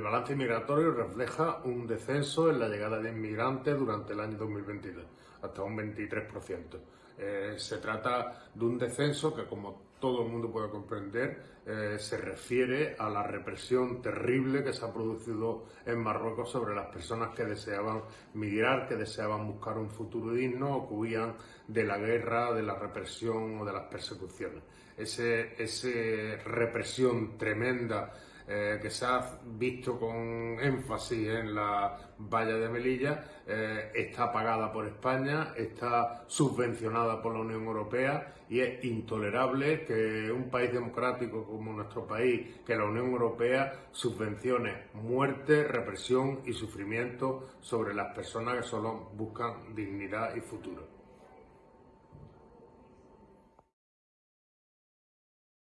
balance migratorio refleja un descenso en la llegada de inmigrantes durante el año 2022, hasta un 23%. Eh, se trata de un descenso que, como todo el mundo puede comprender, eh, se refiere a la represión terrible que se ha producido en Marruecos sobre las personas que deseaban migrar, que deseaban buscar un futuro digno o que huían de la guerra, de la represión o de las persecuciones. Esa represión tremenda eh, que se ha visto con énfasis en la valla de Melilla, eh, está pagada por España, está subvencionada por la Unión Europea y es intolerable que un país democrático como nuestro país, que la Unión Europea subvencione muerte, represión y sufrimiento sobre las personas que solo buscan dignidad y futuro.